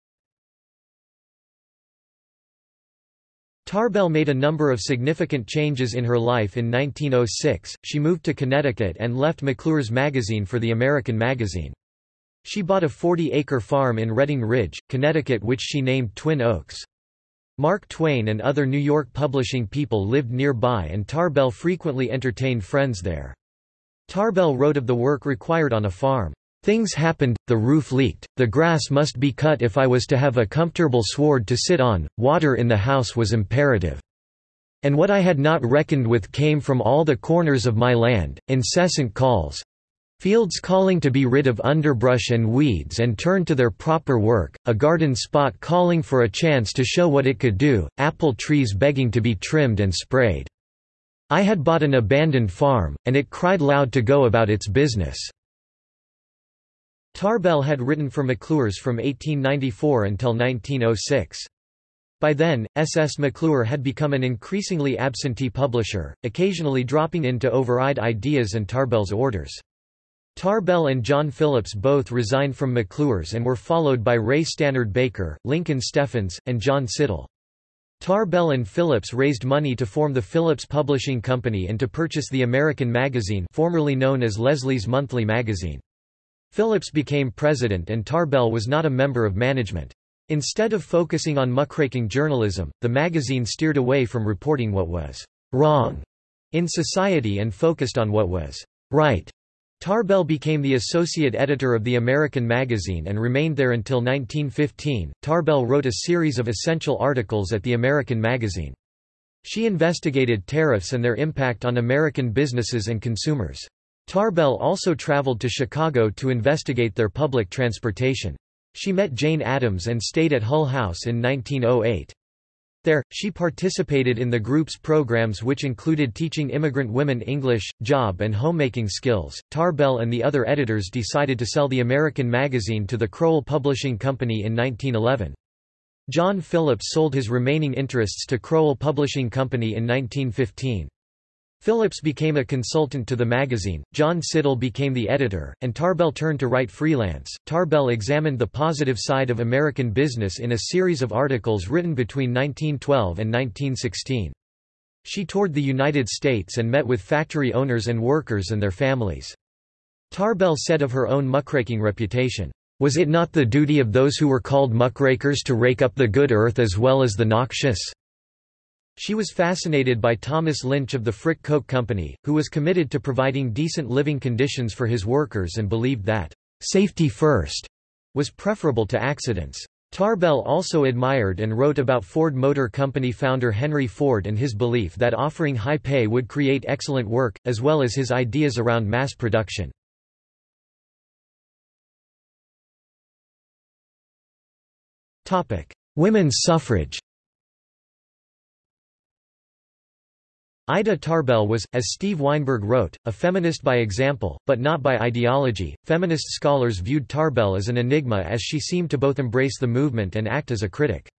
Tarbell made a number of significant changes in her life in 1906, she moved to Connecticut and left McClure's magazine for the American Magazine. She bought a 40-acre farm in Redding Ridge, Connecticut which she named Twin Oaks. Mark Twain and other New York publishing people lived nearby and Tarbell frequently entertained friends there. Tarbell wrote of the work required on a farm. Things happened, the roof leaked, the grass must be cut if I was to have a comfortable sward to sit on, water in the house was imperative. And what I had not reckoned with came from all the corners of my land, incessant calls, Fields calling to be rid of underbrush and weeds and turn to their proper work, a garden spot calling for a chance to show what it could do, apple trees begging to be trimmed and sprayed. I had bought an abandoned farm, and it cried loud to go about its business. Tarbell had written for McClure's from 1894 until 1906. By then, S. S. McClure had become an increasingly absentee publisher, occasionally dropping in to override ideas and Tarbell's orders. Tarbell and John Phillips both resigned from McClure's and were followed by Ray Stannard Baker, Lincoln Steffens, and John Siddall. Tarbell and Phillips raised money to form the Phillips Publishing Company and to purchase the American Magazine formerly known as Leslie's Monthly Magazine. Phillips became president and Tarbell was not a member of management. Instead of focusing on muckraking journalism, the magazine steered away from reporting what was wrong in society and focused on what was right. Tarbell became the associate editor of the American magazine and remained there until 1915. Tarbell wrote a series of essential articles at the American magazine. She investigated tariffs and their impact on American businesses and consumers. Tarbell also traveled to Chicago to investigate their public transportation. She met Jane Addams and stayed at Hull House in 1908. There, she participated in the group's programs which included teaching immigrant women English, job and homemaking skills. Tarbell and the other editors decided to sell the American magazine to the Crowell Publishing Company in 1911. John Phillips sold his remaining interests to Crowell Publishing Company in 1915. Phillips became a consultant to the magazine, John Siddall became the editor, and Tarbell turned to write freelance. Tarbell examined the positive side of American business in a series of articles written between 1912 and 1916. She toured the United States and met with factory owners and workers and their families. Tarbell said of her own muckraking reputation, Was it not the duty of those who were called muckrakers to rake up the good earth as well as the noxious? She was fascinated by Thomas Lynch of the Frick Coke Company, who was committed to providing decent living conditions for his workers and believed that, "...safety first was preferable to accidents. Tarbell also admired and wrote about Ford Motor Company founder Henry Ford and his belief that offering high pay would create excellent work, as well as his ideas around mass production. Women's suffrage Ida Tarbell was, as Steve Weinberg wrote, a feminist by example, but not by ideology. Feminist scholars viewed Tarbell as an enigma as she seemed to both embrace the movement and act as a critic.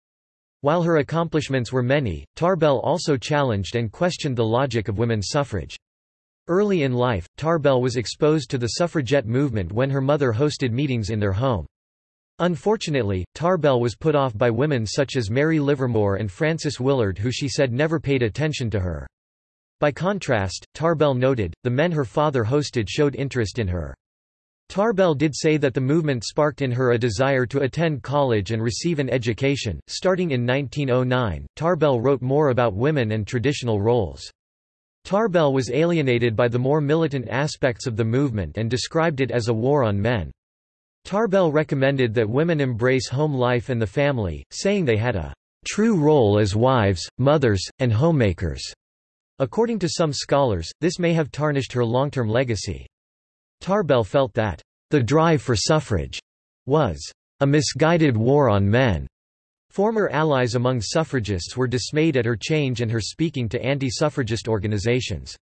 While her accomplishments were many, Tarbell also challenged and questioned the logic of women's suffrage. Early in life, Tarbell was exposed to the suffragette movement when her mother hosted meetings in their home. Unfortunately, Tarbell was put off by women such as Mary Livermore and Frances Willard who she said never paid attention to her. By contrast, Tarbell noted, the men her father hosted showed interest in her. Tarbell did say that the movement sparked in her a desire to attend college and receive an education. Starting in 1909, Tarbell wrote more about women and traditional roles. Tarbell was alienated by the more militant aspects of the movement and described it as a war on men. Tarbell recommended that women embrace home life and the family, saying they had a true role as wives, mothers, and homemakers. According to some scholars, this may have tarnished her long-term legacy. Tarbell felt that the drive for suffrage was a misguided war on men. Former allies among suffragists were dismayed at her change and her speaking to anti-suffragist organizations.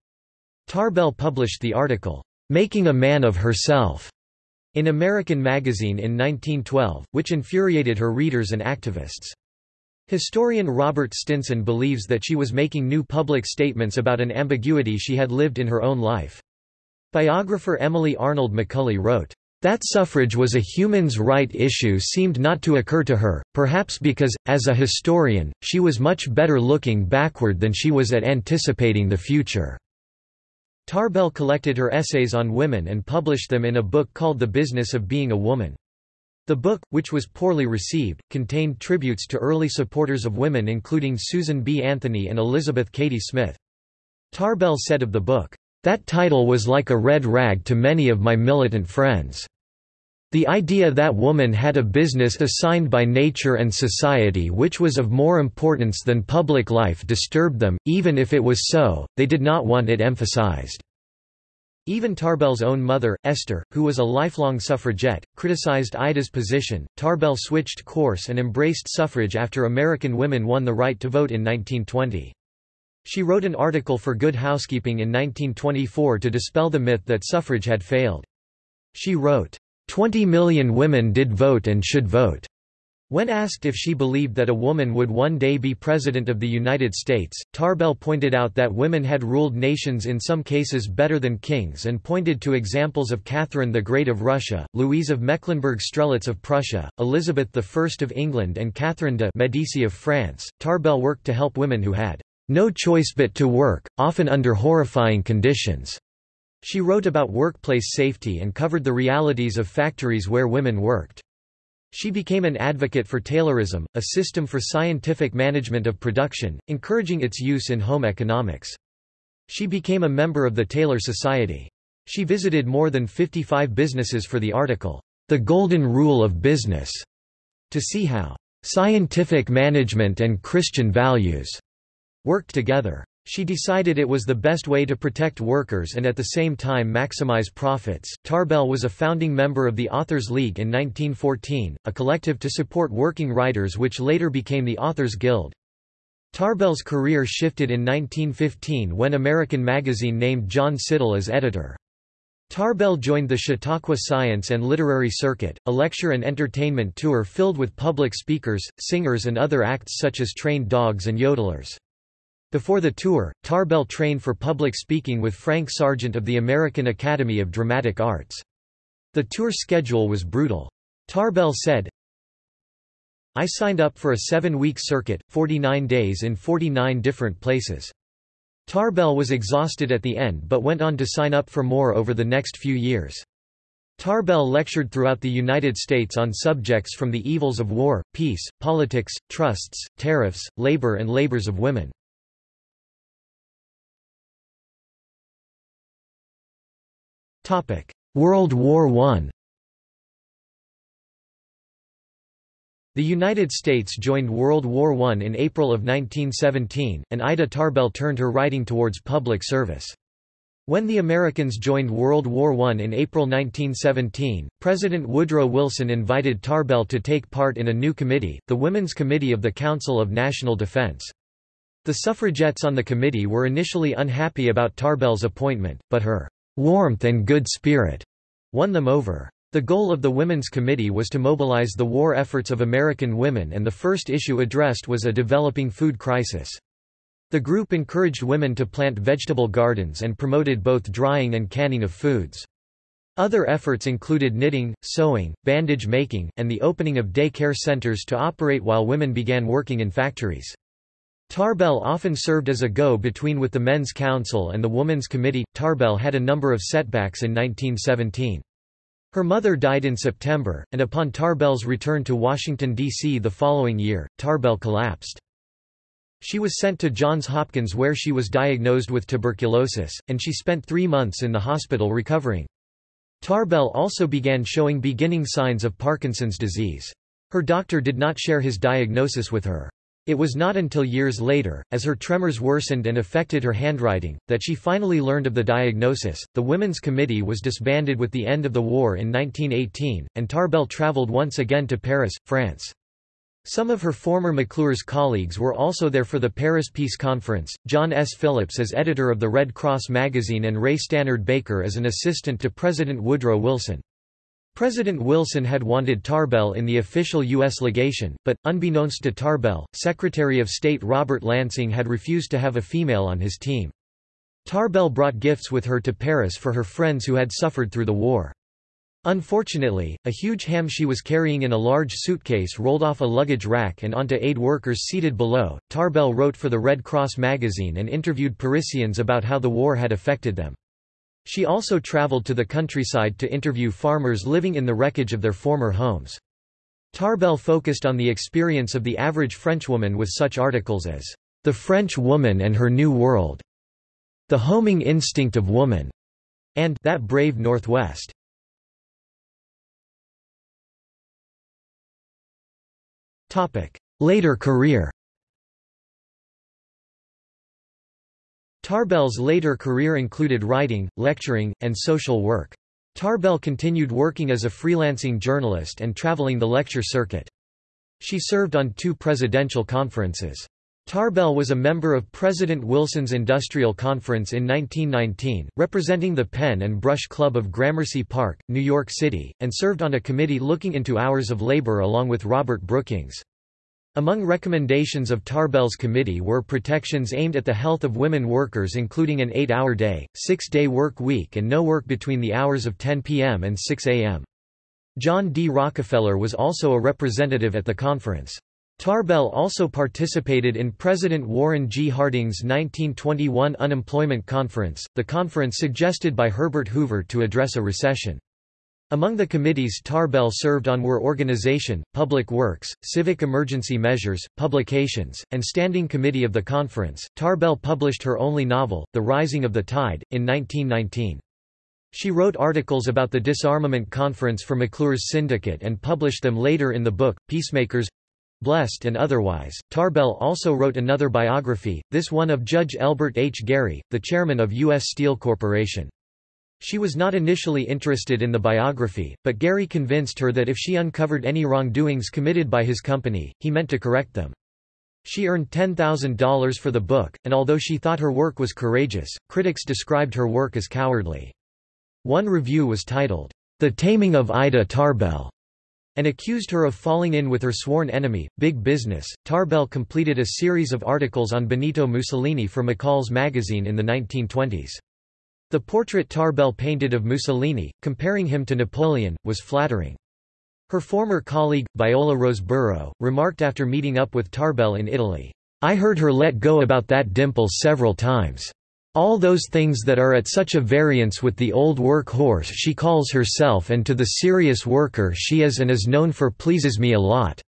Tarbell published the article, Making a Man of Herself, in American Magazine in 1912, which infuriated her readers and activists. Historian Robert Stinson believes that she was making new public statements about an ambiguity she had lived in her own life. Biographer Emily Arnold McCully wrote, that suffrage was a human's right issue seemed not to occur to her, perhaps because, as a historian, she was much better looking backward than she was at anticipating the future. Tarbell collected her essays on women and published them in a book called The Business of Being a Woman. The book, which was poorly received, contained tributes to early supporters of women including Susan B. Anthony and Elizabeth Cady Smith. Tarbell said of the book, "...that title was like a red rag to many of my militant friends." The idea that woman had a business assigned by nature and society which was of more importance than public life disturbed them, even if it was so, they did not want it emphasized. Even Tarbell's own mother, Esther, who was a lifelong suffragette, criticized Ida's position. Tarbell switched course and embraced suffrage after American women won the right to vote in 1920. She wrote an article for Good Housekeeping in 1924 to dispel the myth that suffrage had failed. She wrote, 20 million women did vote and should vote. When asked if she believed that a woman would one day be President of the United States, Tarbell pointed out that women had ruled nations in some cases better than kings and pointed to examples of Catherine the Great of Russia, Louise of Mecklenburg-Strelitz of Prussia, Elizabeth I of England and Catherine de' Medici of France. Tarbell worked to help women who had no choice but to work, often under horrifying conditions. She wrote about workplace safety and covered the realities of factories where women worked. She became an advocate for Taylorism, a system for scientific management of production, encouraging its use in home economics. She became a member of the Taylor Society. She visited more than 55 businesses for the article, The Golden Rule of Business, to see how scientific management and Christian values worked together. She decided it was the best way to protect workers and at the same time maximize profits. Tarbell was a founding member of the Authors League in 1914, a collective to support working writers which later became the Authors Guild. Tarbell's career shifted in 1915 when American Magazine named John Siddall as editor. Tarbell joined the Chautauqua Science and Literary Circuit, a lecture and entertainment tour filled with public speakers, singers and other acts such as trained dogs and yodelers. Before the tour, Tarbell trained for public speaking with Frank Sargent of the American Academy of Dramatic Arts. The tour schedule was brutal. Tarbell said, I signed up for a seven-week circuit, 49 days in 49 different places. Tarbell was exhausted at the end but went on to sign up for more over the next few years. Tarbell lectured throughout the United States on subjects from the evils of war, peace, politics, trusts, tariffs, labor and labors of women. World War I The United States joined World War I in April of 1917, and Ida Tarbell turned her writing towards public service. When the Americans joined World War I in April 1917, President Woodrow Wilson invited Tarbell to take part in a new committee, the Women's Committee of the Council of National Defense. The suffragettes on the committee were initially unhappy about Tarbell's appointment, but her warmth and good spirit won them over. The goal of the Women's Committee was to mobilize the war efforts of American women and the first issue addressed was a developing food crisis. The group encouraged women to plant vegetable gardens and promoted both drying and canning of foods. Other efforts included knitting, sewing, bandage making, and the opening of day care centers to operate while women began working in factories. Tarbell often served as a go-between with the Men's Council and the Women's Committee. Tarbell had a number of setbacks in 1917. Her mother died in September, and upon Tarbell's return to Washington, D.C. the following year, Tarbell collapsed. She was sent to Johns Hopkins where she was diagnosed with tuberculosis, and she spent three months in the hospital recovering. Tarbell also began showing beginning signs of Parkinson's disease. Her doctor did not share his diagnosis with her. It was not until years later, as her tremors worsened and affected her handwriting, that she finally learned of the diagnosis. The Women's Committee was disbanded with the end of the war in 1918, and Tarbell traveled once again to Paris, France. Some of her former McClure's colleagues were also there for the Paris Peace Conference, John S. Phillips as editor of the Red Cross magazine and Ray Stannard Baker as an assistant to President Woodrow Wilson. President Wilson had wanted Tarbell in the official U.S. legation, but, unbeknownst to Tarbell, Secretary of State Robert Lansing had refused to have a female on his team. Tarbell brought gifts with her to Paris for her friends who had suffered through the war. Unfortunately, a huge ham she was carrying in a large suitcase rolled off a luggage rack and onto aid workers seated below. Tarbell wrote for the Red Cross magazine and interviewed Parisians about how the war had affected them. She also traveled to the countryside to interview farmers living in the wreckage of their former homes. Tarbell focused on the experience of the average Frenchwoman with such articles as, The French Woman and Her New World, The Homing Instinct of Woman, and That Brave Northwest. Later career Tarbell's later career included writing, lecturing, and social work. Tarbell continued working as a freelancing journalist and traveling the lecture circuit. She served on two presidential conferences. Tarbell was a member of President Wilson's Industrial Conference in 1919, representing the Pen and Brush Club of Gramercy Park, New York City, and served on a committee looking into hours of labor along with Robert Brookings. Among recommendations of Tarbell's committee were protections aimed at the health of women workers including an eight-hour day, six-day work week and no work between the hours of 10 p.m. and 6 a.m. John D. Rockefeller was also a representative at the conference. Tarbell also participated in President Warren G. Harding's 1921 Unemployment Conference, the conference suggested by Herbert Hoover to address a recession. Among the committees Tarbell served on were Organization, Public Works, Civic Emergency Measures, Publications, and Standing Committee of the Conference. Tarbell published her only novel, The Rising of the Tide, in 1919. She wrote articles about the disarmament conference for McClure's syndicate and published them later in the book, Peacemakers Blessed and Otherwise. Tarbell also wrote another biography, this one of Judge Elbert H. Gary, the chairman of U.S. Steel Corporation. She was not initially interested in the biography, but Gary convinced her that if she uncovered any wrongdoings committed by his company, he meant to correct them. She earned $10,000 for the book, and although she thought her work was courageous, critics described her work as cowardly. One review was titled, The Taming of Ida Tarbell, and accused her of falling in with her sworn enemy, Big Business. Tarbell completed a series of articles on Benito Mussolini for McCall's magazine in the 1920s. The portrait Tarbell painted of Mussolini, comparing him to Napoleon, was flattering. Her former colleague, Viola Roseborough, remarked after meeting up with Tarbell in Italy, I heard her let go about that dimple several times. All those things that are at such a variance with the old work horse she calls herself and to the serious worker she is and is known for pleases me a lot."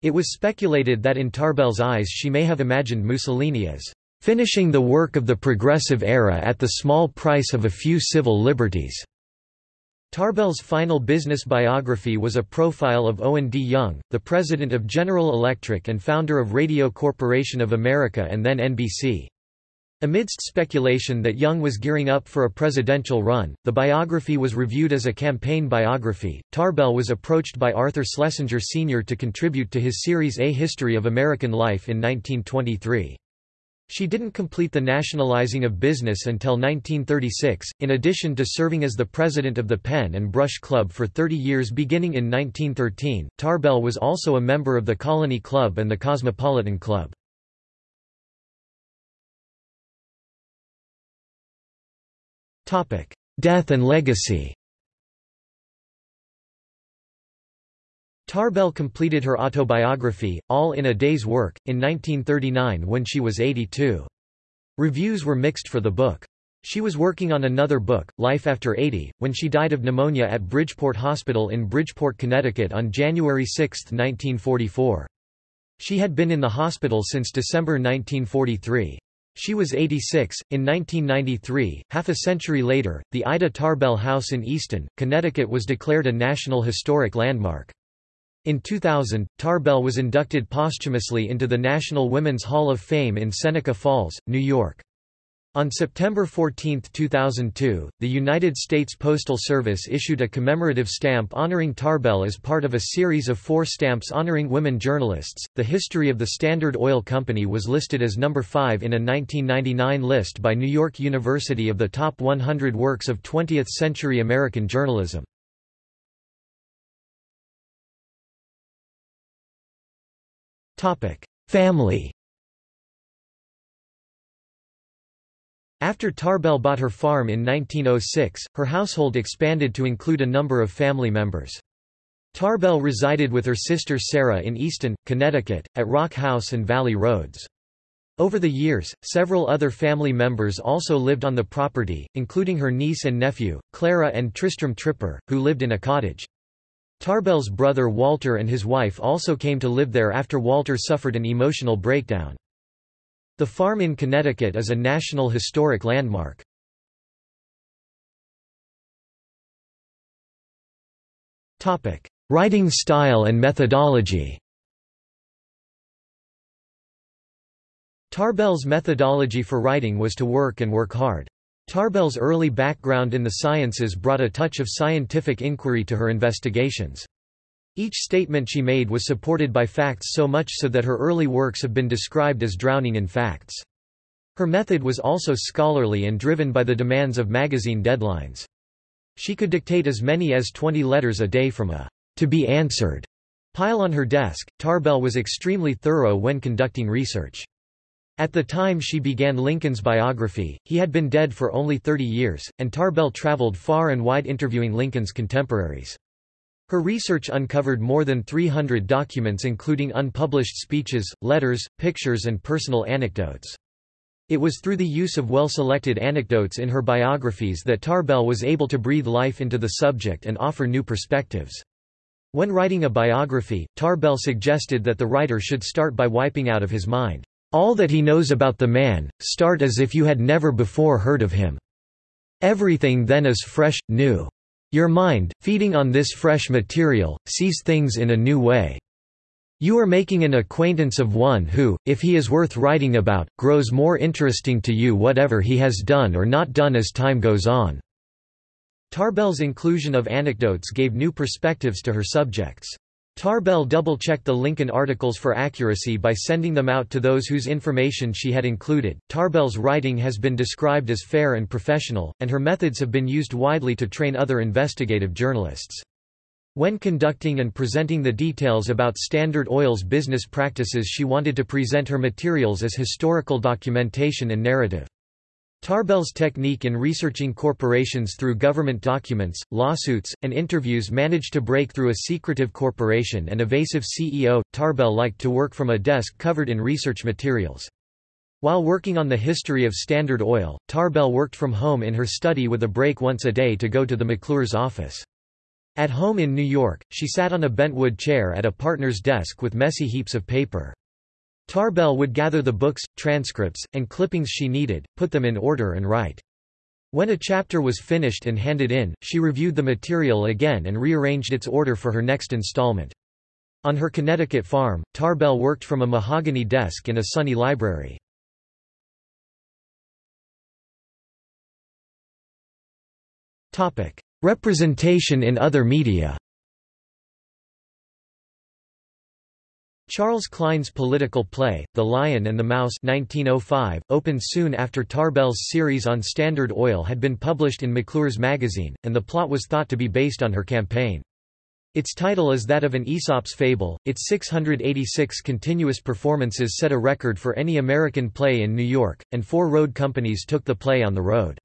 It was speculated that in Tarbell's eyes she may have imagined Mussolini as "...finishing the work of the progressive era at the small price of a few civil liberties." Tarbell's final business biography was a profile of Owen D. Young, the president of General Electric and founder of Radio Corporation of America and then NBC. Amidst speculation that Young was gearing up for a presidential run, the biography was reviewed as a campaign biography. Tarbell was approached by Arthur Schlesinger Sr. to contribute to his series A History of American Life in 1923. She didn't complete the nationalizing of business until 1936, in addition to serving as the president of the Pen and Brush Club for 30 years beginning in 1913. Tarbell was also a member of the Colony Club and the Cosmopolitan Club. Death and legacy Tarbell completed her autobiography, All in a Day's Work, in 1939 when she was 82. Reviews were mixed for the book. She was working on another book, Life After 80, when she died of pneumonia at Bridgeport Hospital in Bridgeport, Connecticut on January 6, 1944. She had been in the hospital since December 1943. She was 86. In 1993, half a century later, the Ida Tarbell House in Easton, Connecticut was declared a National Historic Landmark. In 2000, Tarbell was inducted posthumously into the National Women's Hall of Fame in Seneca Falls, New York. On September 14, 2002, the United States Postal Service issued a commemorative stamp honoring Tarbell as part of a series of four stamps honoring women journalists. The history of the Standard Oil Company was listed as number 5 in a 1999 list by New York University of the top 100 works of 20th century American journalism. Family After Tarbell bought her farm in 1906, her household expanded to include a number of family members. Tarbell resided with her sister Sarah in Easton, Connecticut, at Rock House and Valley Roads. Over the years, several other family members also lived on the property, including her niece and nephew, Clara and Tristram Tripper, who lived in a cottage. Tarbell's brother Walter and his wife also came to live there after Walter suffered an emotional breakdown. The farm in Connecticut is a National Historic Landmark. Writing style and methodology Tarbell's methodology for writing was to work and work hard. Tarbell's early background in the sciences brought a touch of scientific inquiry to her investigations. Each statement she made was supported by facts so much so that her early works have been described as drowning in facts. Her method was also scholarly and driven by the demands of magazine deadlines. She could dictate as many as 20 letters a day from a to be answered pile on her desk. Tarbell was extremely thorough when conducting research. At the time she began Lincoln's biography, he had been dead for only 30 years, and Tarbell traveled far and wide interviewing Lincoln's contemporaries. Her research uncovered more than 300 documents including unpublished speeches, letters, pictures and personal anecdotes. It was through the use of well-selected anecdotes in her biographies that Tarbell was able to breathe life into the subject and offer new perspectives. When writing a biography, Tarbell suggested that the writer should start by wiping out of his mind all that he knows about the man, start as if you had never before heard of him. Everything then is fresh, new. Your mind, feeding on this fresh material, sees things in a new way. You are making an acquaintance of one who, if he is worth writing about, grows more interesting to you whatever he has done or not done as time goes on." Tarbell's inclusion of anecdotes gave new perspectives to her subjects. Tarbell double-checked the Lincoln articles for accuracy by sending them out to those whose information she had included. Tarbell's writing has been described as fair and professional, and her methods have been used widely to train other investigative journalists. When conducting and presenting the details about Standard Oil's business practices she wanted to present her materials as historical documentation and narrative. Tarbell's technique in researching corporations through government documents, lawsuits, and interviews managed to break through a secretive corporation and evasive CEO. Tarbell liked to work from a desk covered in research materials. While working on the history of Standard Oil, Tarbell worked from home in her study with a break once a day to go to the McClure's office. At home in New York, she sat on a bentwood chair at a partner's desk with messy heaps of paper. Tarbell would gather the books, transcripts, and clippings she needed, put them in order and write. When a chapter was finished and handed in, she reviewed the material again and rearranged its order for her next installment. On her Connecticut farm, Tarbell worked from a mahogany desk in a sunny library. Representation in other media Charles Klein's political play, The Lion and the Mouse 1905, opened soon after Tarbell's series on Standard Oil had been published in McClure's magazine, and the plot was thought to be based on her campaign. Its title is that of an Aesop's fable. Its 686 continuous performances set a record for any American play in New York, and four road companies took the play on the road.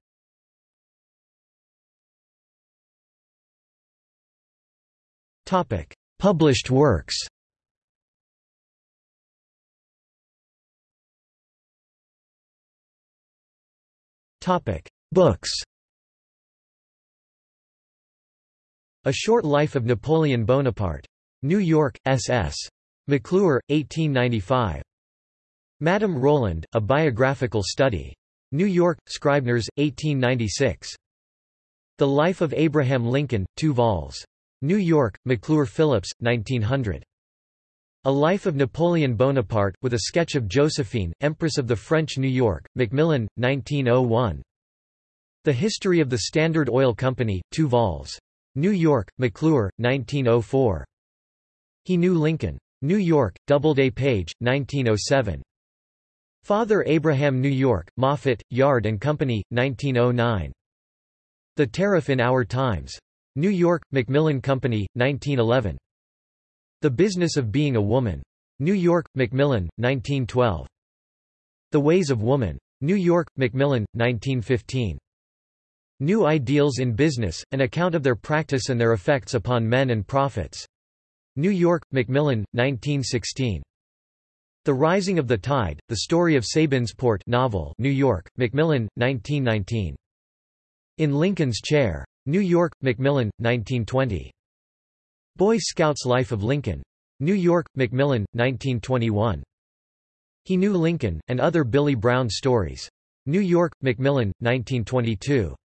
Published works Books A Short Life of Napoleon Bonaparte. New York, S.S. McClure, 1895. Madame Roland, A Biographical Study. New York, Scribners, 1896. The Life of Abraham Lincoln, 2 vols. New York, McClure Phillips, 1900. A Life of Napoleon Bonaparte, with a sketch of Josephine, Empress of the French New York, Macmillan, 1901. The History of the Standard Oil Company, 2 vols. New York, McClure, 1904. He Knew Lincoln. New York, Doubleday Page, 1907. Father Abraham New York, Moffett, Yard and Company, 1909. The Tariff in Our Times. New York, Macmillan Company, 1911. The Business of Being a Woman. New York, Macmillan, 1912. The Ways of Woman. New York, Macmillan, 1915. New Ideals in Business, an account of their practice and their effects upon men and profits. New York, Macmillan, 1916. The Rising of the Tide, The Story of Sabinsport novel New York, Macmillan, 1919. In Lincoln's Chair. New York, Macmillan, 1920. Boy Scouts Life of Lincoln. New York, Macmillan, 1921. He Knew Lincoln, and Other Billy Brown Stories. New York, Macmillan, 1922.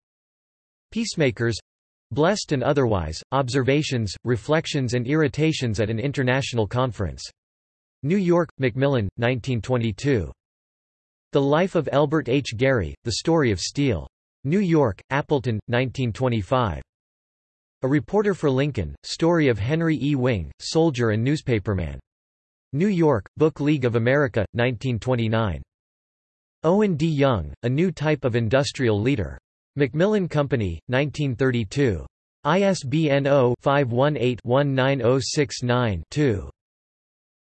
Peacemakers Blessed and Otherwise, Observations, Reflections and Irritations at an International Conference. New York, Macmillan, 1922. The Life of Elbert H. Gary, The Story of Steel. New York, Appleton, 1925. A Reporter for Lincoln, Story of Henry E. Wing, Soldier and Newspaperman. New York, Book League of America, 1929. Owen D. Young, A New Type of Industrial Leader. Macmillan Company, 1932. ISBN 0-518-19069-2.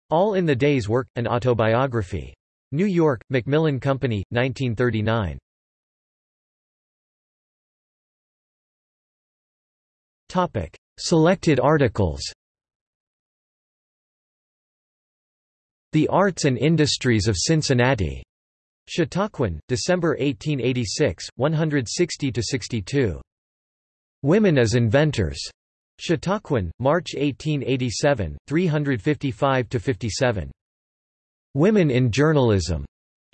All in the Day's Work, an Autobiography. New York, Macmillan Company, 1939. Topic: Selected articles. The Arts and Industries of Cincinnati. Chautauquan, December 1886, 160–62. Women as Inventors. Chautauquan, March 1887, 355–57. Women in Journalism.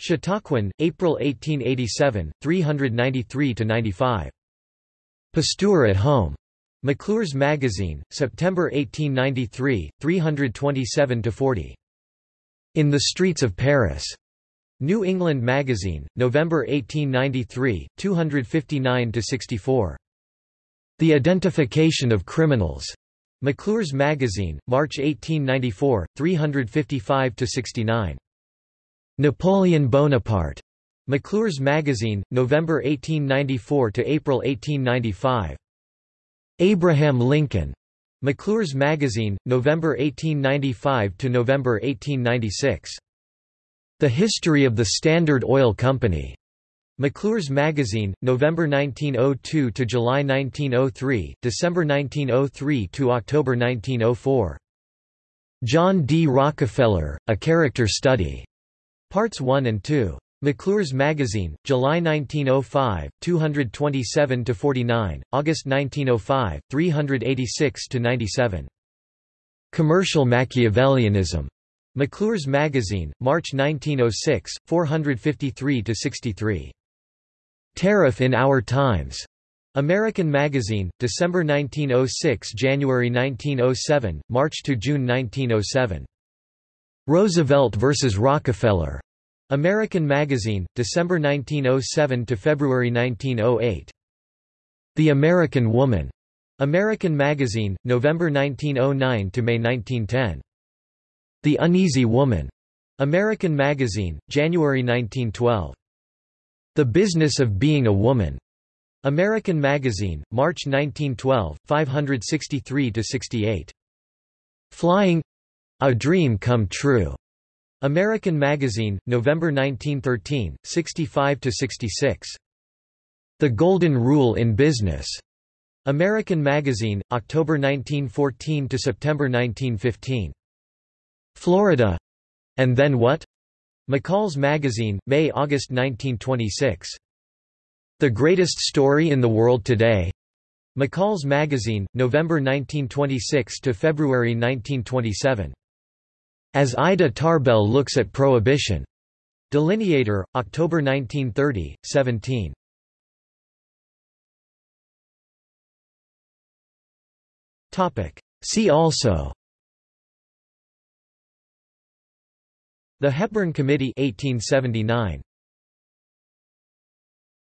Chautauquan, April 1887, 393–95. Pasteur at Home. McClure's Magazine, September 1893, 327–40. In the Streets of Paris. New England Magazine, November 1893, 259–64. The Identification of Criminals. McClure's Magazine, March 1894, 355–69. Napoleon Bonaparte. McClure's Magazine, November 1894 to April 1895. Abraham Lincoln. McClure's Magazine, November 1895 to November 1896. The History of the Standard Oil Company. McClure's Magazine, November 1902 to July 1903, December 1903 to October 1904. John D. Rockefeller, A Character Study. Parts 1 and 2. McClure's Magazine, July 1905, 227–49, August 1905, 386–97. Commercial Machiavellianism. McClure's Magazine, March 1906, 453–63. Tariff in Our Times. American Magazine, December 1906 January 1907, March to June 1907. Roosevelt vs. Rockefeller. American Magazine, December 1907 to February 1908. The American Woman. American Magazine, November 1909 to May 1910. The Uneasy Woman. American Magazine, January 1912. The Business of Being a Woman. American Magazine, March 1912, 563 to 68. Flying a Dream Come True. American Magazine, November 1913, 65–66. The Golden Rule in Business. American Magazine, October 1914 to September 1915. Florida. And Then What? McCall's Magazine, May-August 1926. The Greatest Story in the World Today. McCall's Magazine, November 1926 to February 1927. As Ida Tarbell Looks at Prohibition. Delineator, October 1930, 17. See also The Hepburn Committee 1879